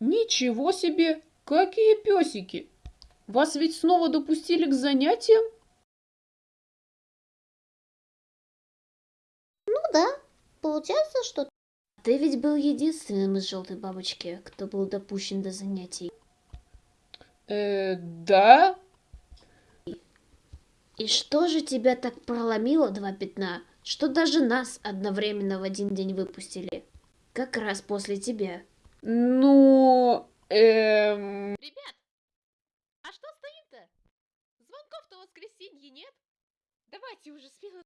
Ничего себе! Какие песики! Вас ведь снова допустили к занятиям? Ну да, получается, что Ты ведь был единственным из желтой бабочки, кто был допущен до занятий. Э, да? И что же тебя так проломило, два пятна, что даже нас одновременно в один день выпустили? Как раз после тебя. Ну, а что стоим-то? Звонков-то в воскресенье нет? Давайте уже смело